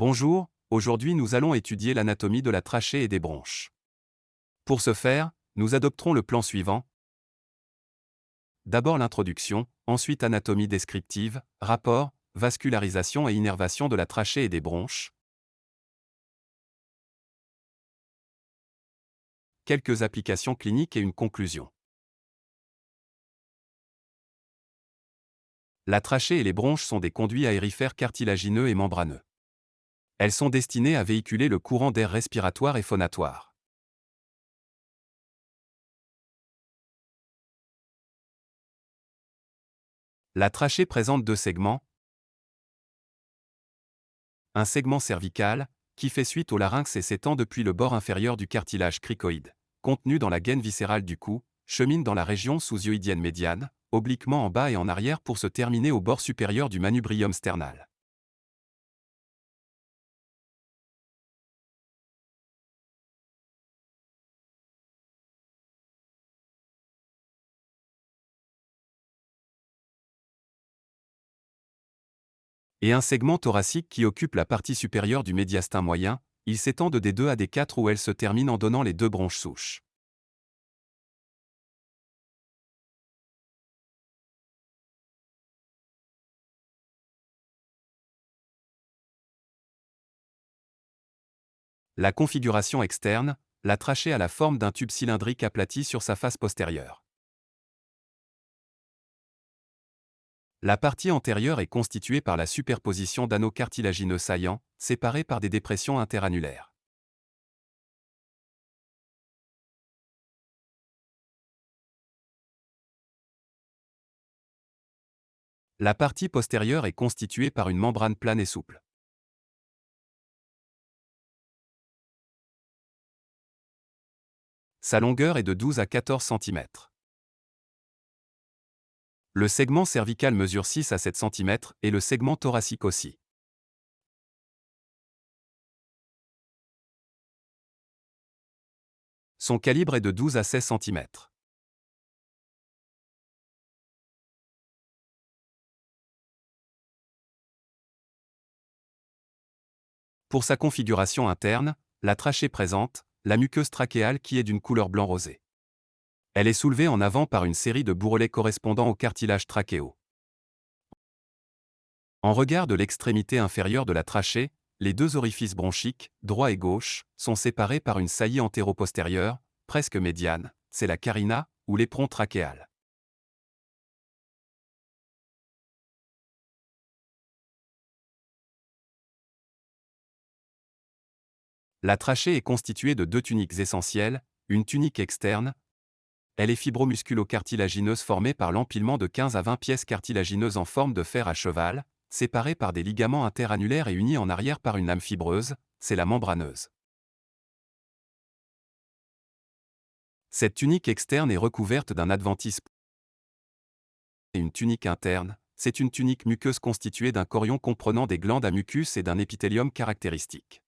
Bonjour, aujourd'hui nous allons étudier l'anatomie de la trachée et des bronches. Pour ce faire, nous adopterons le plan suivant. D'abord l'introduction, ensuite anatomie descriptive, rapport, vascularisation et innervation de la trachée et des bronches. Quelques applications cliniques et une conclusion. La trachée et les bronches sont des conduits aérifères cartilagineux et membraneux. Elles sont destinées à véhiculer le courant d'air respiratoire et phonatoire. La trachée présente deux segments. Un segment cervical, qui fait suite au larynx et s'étend depuis le bord inférieur du cartilage cricoïde, contenu dans la gaine viscérale du cou, chemine dans la région sous-hyoïdienne médiane, obliquement en bas et en arrière pour se terminer au bord supérieur du manubrium sternal. Et un segment thoracique qui occupe la partie supérieure du médiastin moyen, il s'étend de D2 à D4 où elle se termine en donnant les deux bronches souches. La configuration externe, la trachée a la forme d'un tube cylindrique aplati sur sa face postérieure. La partie antérieure est constituée par la superposition d'anneaux cartilagineux saillants, séparés par des dépressions interanulaires. La partie postérieure est constituée par une membrane plane et souple. Sa longueur est de 12 à 14 cm. Le segment cervical mesure 6 à 7 cm et le segment thoracique aussi. Son calibre est de 12 à 16 cm. Pour sa configuration interne, la trachée présente la muqueuse trachéale qui est d'une couleur blanc rosé. Elle est soulevée en avant par une série de bourrelets correspondant au cartilage trachéo. En regard de l'extrémité inférieure de la trachée, les deux orifices bronchiques, droit et gauche, sont séparés par une saillie antéro-postérieure, presque médiane, c'est la carina, ou l'éperon trachéal. La trachée est constituée de deux tuniques essentielles, une tunique externe, elle est fibromusculo-cartilagineuse formée par l'empilement de 15 à 20 pièces cartilagineuses en forme de fer à cheval, séparées par des ligaments interanulaires et unies en arrière par une lame fibreuse, c'est la membraneuse. Cette tunique externe est recouverte d'un adventice et une tunique interne, c'est une tunique muqueuse constituée d'un corion comprenant des glandes à mucus et d'un épithélium caractéristique.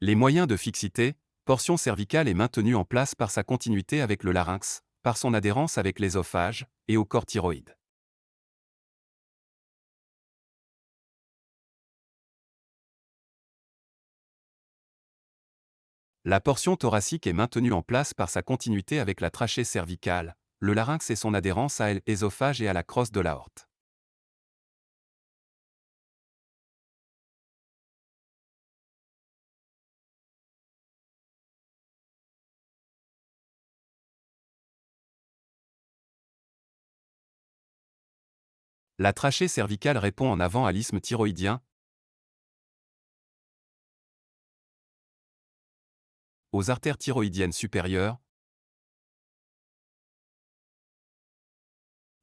Les moyens de fixité, portion cervicale est maintenue en place par sa continuité avec le larynx, par son adhérence avec l'ésophage, et au corps thyroïde. La portion thoracique est maintenue en place par sa continuité avec la trachée cervicale, le larynx et son adhérence à l'ésophage et à la crosse de l'aorte. La trachée cervicale répond en avant à l'isthme thyroïdien, aux artères thyroïdiennes supérieures,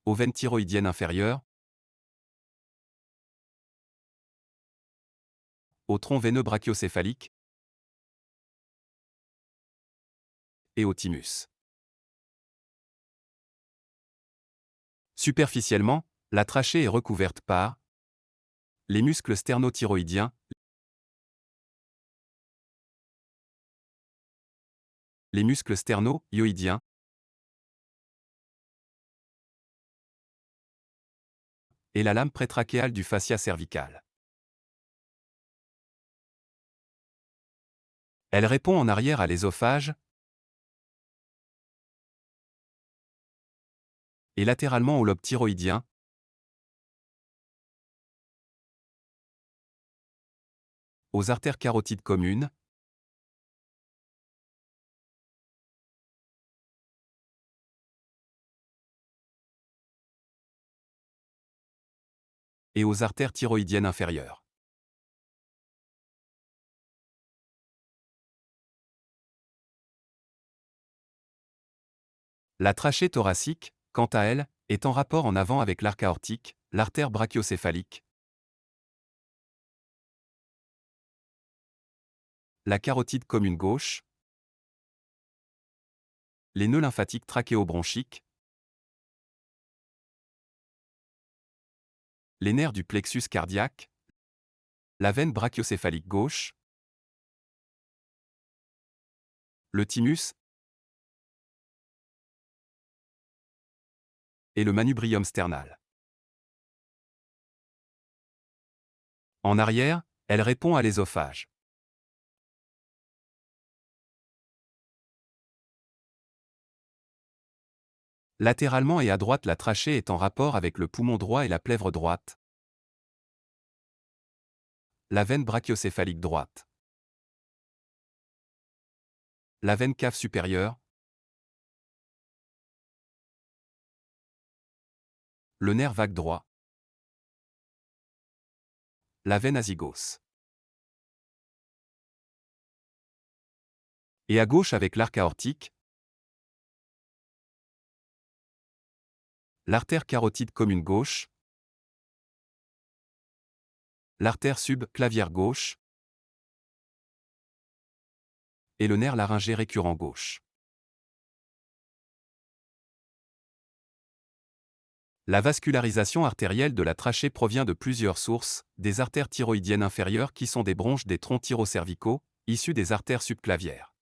aux veines thyroïdiennes inférieures, au tronc veineux brachiocéphalique et au thymus. Superficiellement, la trachée est recouverte par les muscles sternothyroïdiens, les muscles sterno-yoïdiens, et la lame prétrachéale du fascia cervical. Elle répond en arrière à l'ésophage. Et latéralement au lobe thyroïdien, aux artères carotides communes, et aux artères thyroïdiennes inférieures. La trachée thoracique, quant à elle, est en rapport en avant avec l'arc aortique, l'artère brachiocéphalique, la carotide commune gauche, les nœuds lymphatiques trachéobronchiques, les nerfs du plexus cardiaque, la veine brachiocéphalique gauche, le thymus. Et le manubrium sternal. En arrière, elle répond à l'ésophage. Latéralement et à droite la trachée est en rapport avec le poumon droit et la plèvre droite. La veine brachiocéphalique droite. La veine cave supérieure. Le nerf vague droit. La veine azygos. Et à gauche avec l'arc aortique, l'artère carotide commune gauche, l'artère subclavière gauche et le nerf laryngé récurrent gauche. La vascularisation artérielle de la trachée provient de plusieurs sources, des artères thyroïdiennes inférieures qui sont des bronches des troncs thyrocervicaux, issues des artères subclavières.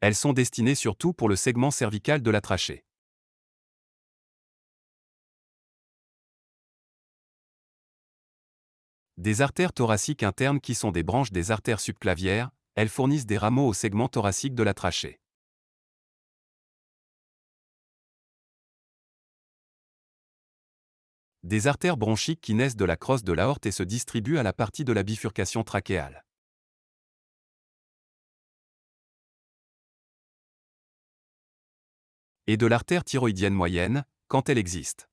Elles sont destinées surtout pour le segment cervical de la trachée. Des artères thoraciques internes qui sont des branches des artères subclavières, elles fournissent des rameaux au segment thoracique de la trachée. Des artères bronchiques qui naissent de la crosse de l'aorte et se distribuent à la partie de la bifurcation trachéale. Et de l'artère thyroïdienne moyenne, quand elle existe.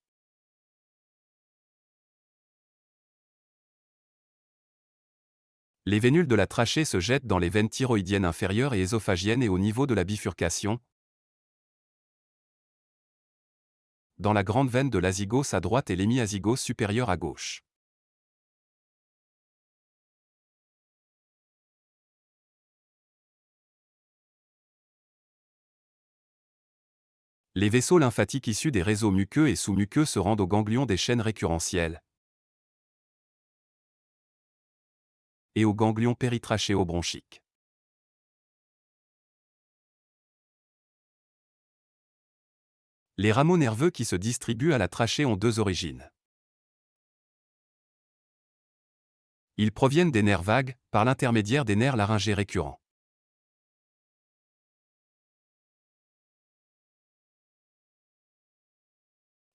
Les vénules de la trachée se jettent dans les veines thyroïdiennes inférieures et ésophagiennes et au niveau de la bifurcation, dans la grande veine de l'azygos à droite et l'hémiazygos supérieur à gauche. Les vaisseaux lymphatiques issus des réseaux muqueux et sous-muqueux se rendent aux ganglions des chaînes récurrentielles, et aux ganglions péritrachéobronchiques. Les rameaux nerveux qui se distribuent à la trachée ont deux origines. Ils proviennent des nerfs vagues, par l'intermédiaire des nerfs laryngés récurrents.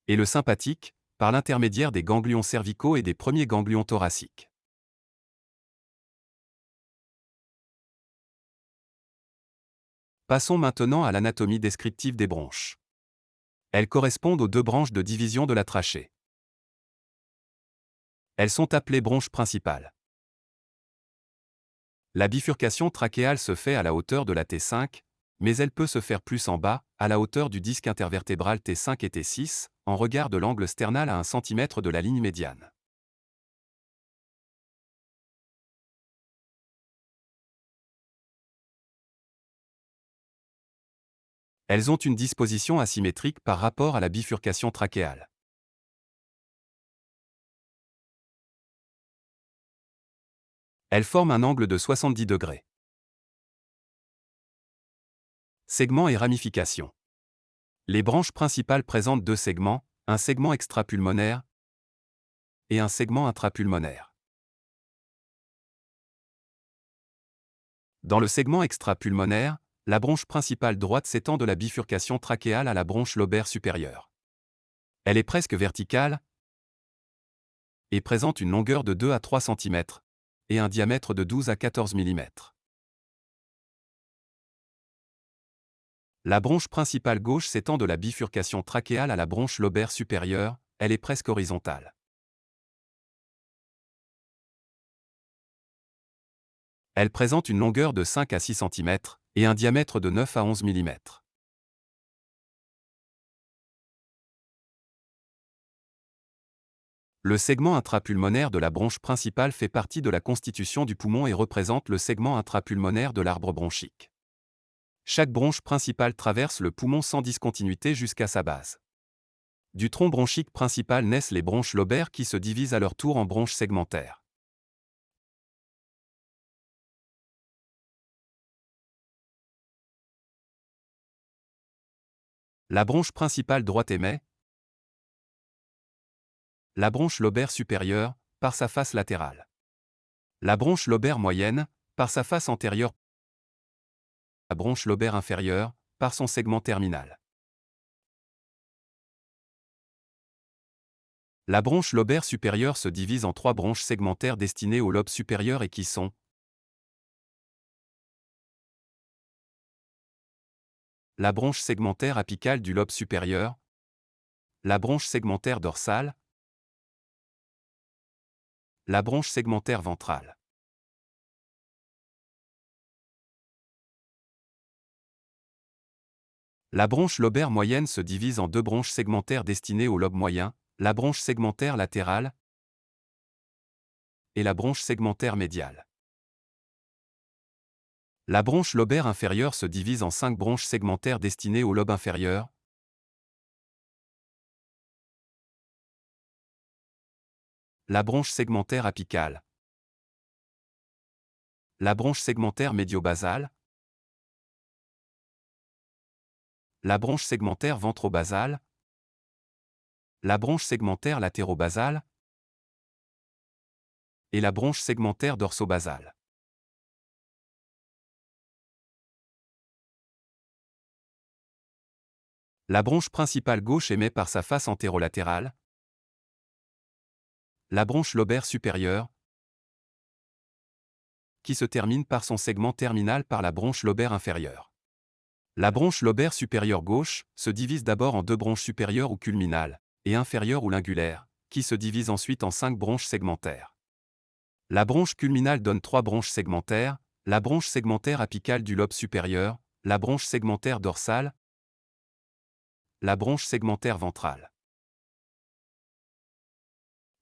Et le sympathique, par l'intermédiaire des ganglions cervicaux et des premiers ganglions thoraciques. Passons maintenant à l'anatomie descriptive des bronches. Elles correspondent aux deux branches de division de la trachée. Elles sont appelées bronches principales. La bifurcation trachéale se fait à la hauteur de la T5, mais elle peut se faire plus en bas, à la hauteur du disque intervertébral T5 et T6, en regard de l'angle sternal à 1 cm de la ligne médiane. Elles ont une disposition asymétrique par rapport à la bifurcation trachéale. Elles forment un angle de 70 degrés. Segments et ramifications. Les branches principales présentent deux segments, un segment extrapulmonaire et un segment intrapulmonaire. Dans le segment extrapulmonaire, la bronche principale droite s'étend de la bifurcation trachéale à la bronche lobaire supérieure. Elle est presque verticale et présente une longueur de 2 à 3 cm et un diamètre de 12 à 14 mm. La bronche principale gauche s'étend de la bifurcation trachéale à la bronche lobaire supérieure, elle est presque horizontale. Elle présente une longueur de 5 à 6 cm et un diamètre de 9 à 11 mm. Le segment intrapulmonaire de la bronche principale fait partie de la constitution du poumon et représente le segment intrapulmonaire de l'arbre bronchique. Chaque bronche principale traverse le poumon sans discontinuité jusqu'à sa base. Du tronc bronchique principal naissent les bronches lobaires qui se divisent à leur tour en bronches segmentaires. La bronche principale droite émet. La bronche lobaire supérieure, par sa face latérale. La bronche lobaire moyenne, par sa face antérieure. La bronche lobaire inférieure, par son segment terminal. La bronche lobaire supérieure se divise en trois bronches segmentaires destinées au lobe supérieur et qui sont la bronche segmentaire apicale du lobe supérieur, la bronche segmentaire dorsale, la bronche segmentaire ventrale. La bronche lobaire moyenne se divise en deux bronches segmentaires destinées au lobe moyen, la bronche segmentaire latérale et la bronche segmentaire médiale. La bronche lobaire inférieure se divise en cinq bronches segmentaires destinées au lobe inférieur. La bronche segmentaire apicale. La bronche segmentaire médio-basale. La bronche segmentaire ventro-basale. La bronche segmentaire latéro-basale. Et la bronche segmentaire dorso-basale. La bronche principale gauche émet par sa face antérolatérale. La bronche lobaire supérieure, qui se termine par son segment terminal par la bronche lobaire inférieure. La bronche lobaire supérieure gauche se divise d'abord en deux bronches supérieures ou culminales, et inférieures ou lingulaires, qui se divisent ensuite en cinq bronches segmentaires. La bronche culminale donne trois bronches segmentaires, la bronche segmentaire apicale du lobe supérieur, la bronche segmentaire dorsale, la bronche segmentaire ventrale.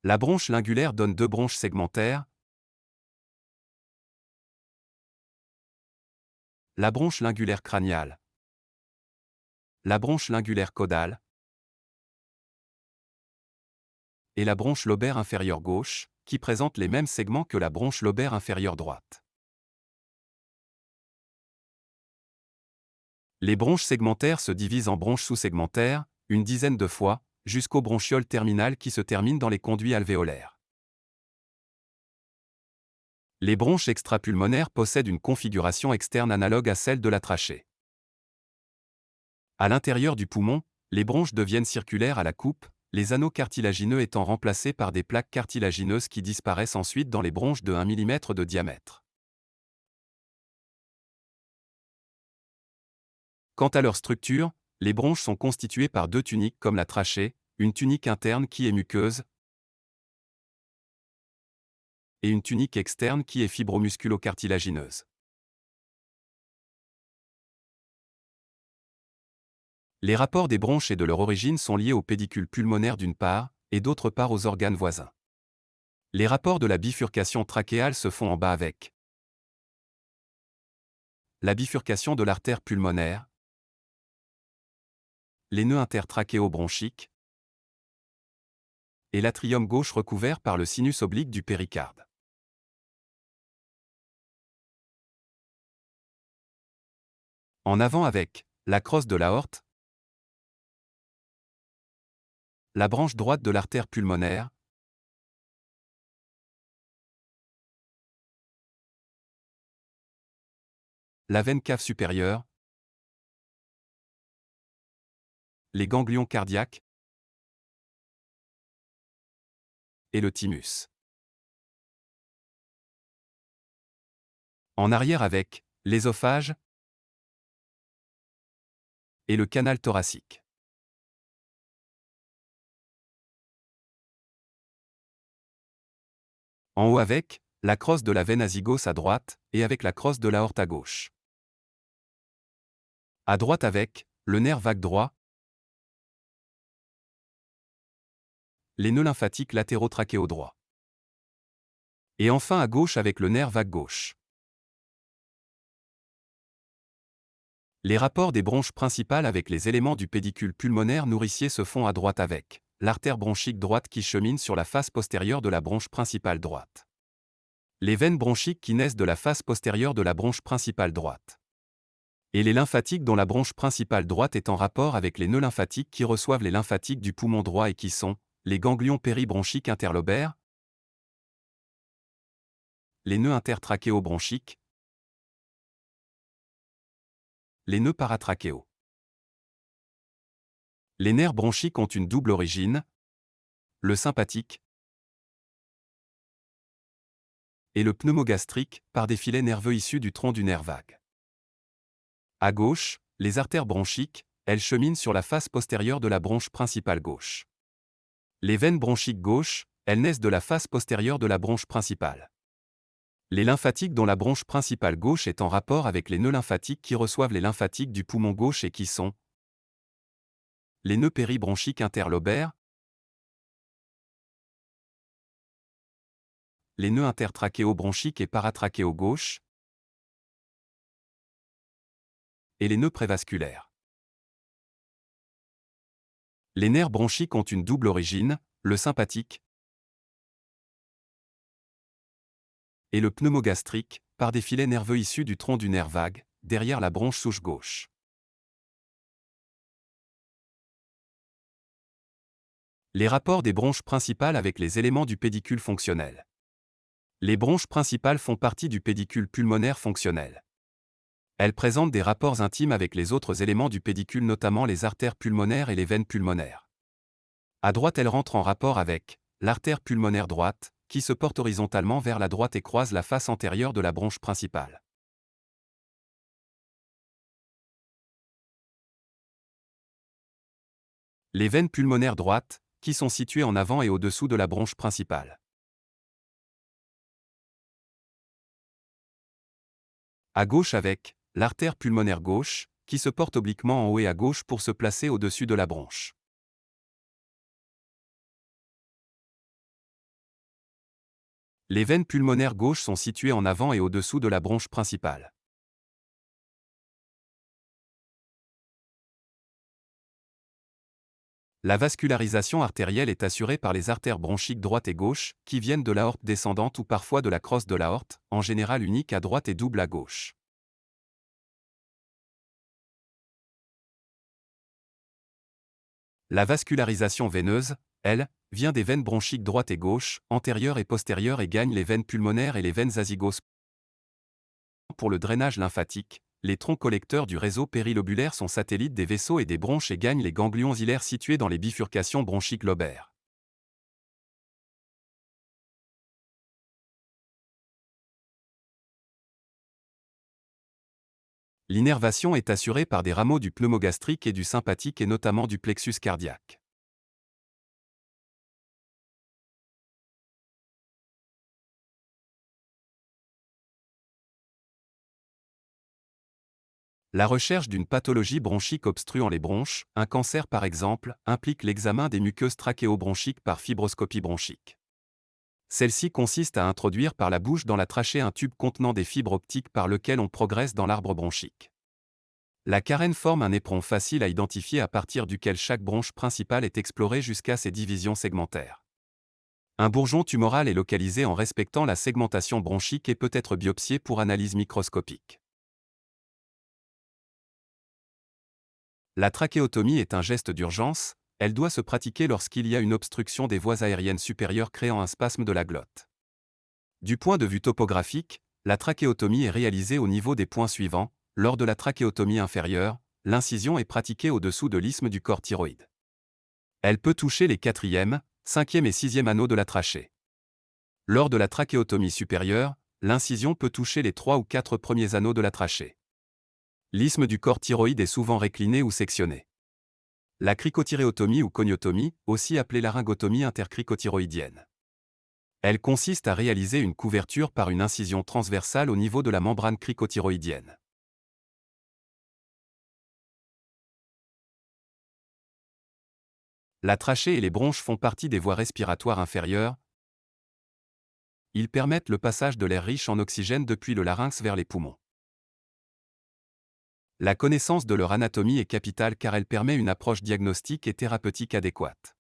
La bronche lingulaire donne deux bronches segmentaires. La bronche lingulaire crâniale. La bronche lingulaire caudale. Et la bronche lobaire inférieure gauche, qui présente les mêmes segments que la bronche lobaire inférieure droite. Les bronches segmentaires se divisent en bronches sous-segmentaires, une dizaine de fois, jusqu'aux bronchioles terminales qui se terminent dans les conduits alvéolaires. Les bronches extrapulmonaires possèdent une configuration externe analogue à celle de la trachée. À l'intérieur du poumon, les bronches deviennent circulaires à la coupe, les anneaux cartilagineux étant remplacés par des plaques cartilagineuses qui disparaissent ensuite dans les bronches de 1 mm de diamètre. Quant à leur structure, les bronches sont constituées par deux tuniques comme la trachée, une tunique interne qui est muqueuse et une tunique externe qui est fibromusculo-cartilagineuse. Les rapports des bronches et de leur origine sont liés aux pédicules pulmonaires d'une part, et d'autre part aux organes voisins. Les rapports de la bifurcation trachéale se font en bas avec la bifurcation de l'artère pulmonaire, les nœuds intertrachéobronchiques et l'atrium gauche recouvert par le sinus oblique du péricarde. En avant avec la crosse de l'aorte, la branche droite de l'artère pulmonaire, la veine cave supérieure, les ganglions cardiaques et le thymus. En arrière avec l'ésophage et le canal thoracique. En haut avec la crosse de la veine azygos à droite et avec la crosse de l'aorte à gauche. À droite avec le nerf vague droit, les nœuds lymphatiques latéraux trachéaux droits. Et enfin à gauche avec le nerf vague gauche. Les rapports des bronches principales avec les éléments du pédicule pulmonaire nourricier se font à droite avec l'artère bronchique droite qui chemine sur la face postérieure de la bronche principale droite. Les veines bronchiques qui naissent de la face postérieure de la bronche principale droite. Et les lymphatiques dont la bronche principale droite est en rapport avec les nœuds lymphatiques qui reçoivent les lymphatiques du poumon droit et qui sont les ganglions péribronchiques interlobaires, les nœuds intertrachéobronchiques, les nœuds paratrachéaux. Les nerfs bronchiques ont une double origine, le sympathique et le pneumogastrique, par des filets nerveux issus du tronc du nerf vague. À gauche, les artères bronchiques, elles cheminent sur la face postérieure de la bronche principale gauche. Les veines bronchiques gauches, elles naissent de la face postérieure de la bronche principale. Les lymphatiques dont la bronche principale gauche est en rapport avec les nœuds lymphatiques qui reçoivent les lymphatiques du poumon gauche et qui sont les nœuds péribronchiques interlobaires, les nœuds intertrachéobronchiques et paratrachéo gauche, et les nœuds prévasculaires. Les nerfs bronchiques ont une double origine, le sympathique, et le pneumogastrique, par des filets nerveux issus du tronc du nerf vague, derrière la bronche souche gauche. Les rapports des bronches principales avec les éléments du pédicule fonctionnel. Les bronches principales font partie du pédicule pulmonaire fonctionnel. Elles présentent des rapports intimes avec les autres éléments du pédicule notamment les artères pulmonaires et les veines pulmonaires. À droite elles rentrent en rapport avec l'artère pulmonaire droite, qui se porte horizontalement vers la droite et croise la face antérieure de la bronche principale. Les veines pulmonaires droites, qui sont situées en avant et au-dessous de la bronche principale. À gauche avec l'artère pulmonaire gauche, qui se porte obliquement en haut et à gauche pour se placer au-dessus de la bronche. Les veines pulmonaires gauches sont situées en avant et au-dessous de la bronche principale. La vascularisation artérielle est assurée par les artères bronchiques droite et gauche, qui viennent de l'aorte descendante ou parfois de la crosse de l'aorte, en général unique à droite et double à gauche. La vascularisation veineuse, elle, vient des veines bronchiques droite et gauche, antérieure et postérieure et gagne les veines pulmonaires et les veines azygos. Pour le drainage lymphatique, les troncs collecteurs du réseau périlobulaire sont satellites des vaisseaux et des bronches et gagnent les ganglions hilaires situés dans les bifurcations bronchiques lobaires. L'innervation est assurée par des rameaux du pneumogastrique et du sympathique et notamment du plexus cardiaque. La recherche d'une pathologie bronchique obstruant les bronches, un cancer par exemple, implique l'examen des muqueuses trachéobronchiques par fibroscopie bronchique. Celle-ci consiste à introduire par la bouche dans la trachée un tube contenant des fibres optiques par lequel on progresse dans l'arbre bronchique. La carène forme un éperon facile à identifier à partir duquel chaque bronche principale est explorée jusqu'à ses divisions segmentaires. Un bourgeon tumoral est localisé en respectant la segmentation bronchique et peut être biopsié pour analyse microscopique. La trachéotomie est un geste d'urgence, elle doit se pratiquer lorsqu'il y a une obstruction des voies aériennes supérieures créant un spasme de la glotte. Du point de vue topographique, la trachéotomie est réalisée au niveau des points suivants, lors de la trachéotomie inférieure, l'incision est pratiquée au-dessous de l'isthme du corps thyroïde. Elle peut toucher les quatrième, cinquième et sixième anneaux de la trachée. Lors de la trachéotomie supérieure, l'incision peut toucher les trois ou quatre premiers anneaux de la trachée. L'isthme du corps thyroïde est souvent récliné ou sectionné. La cricothyréotomie ou coniotomie, aussi appelée laryngotomie intercricothyroïdienne. Elle consiste à réaliser une couverture par une incision transversale au niveau de la membrane cricothyroïdienne. La trachée et les bronches font partie des voies respiratoires inférieures. Ils permettent le passage de l'air riche en oxygène depuis le larynx vers les poumons. La connaissance de leur anatomie est capitale car elle permet une approche diagnostique et thérapeutique adéquate.